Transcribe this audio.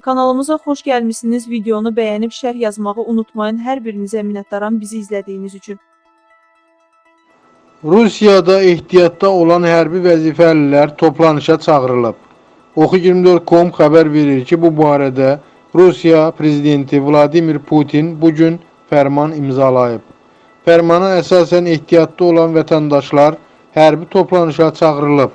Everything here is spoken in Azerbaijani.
Kanalımıza xoş gəlmisiniz. Videonu bəyənib şərh yazmağı unutmayın. Hər birinizə minnətdaram bizi izlədiyiniz üçün. Rusiyada ehtiyatda olan hərbi vəzifəlilər toplanışa çağırılıb. Oxu24.com xəbər verir ki, bu barədə Rusiya prezidenti Vladimir Putin bu gün fərman imzalayıb. Fərmana əsasən ehtiyatda olan vətəndaşlar hərbi toplanışa çağırılıb.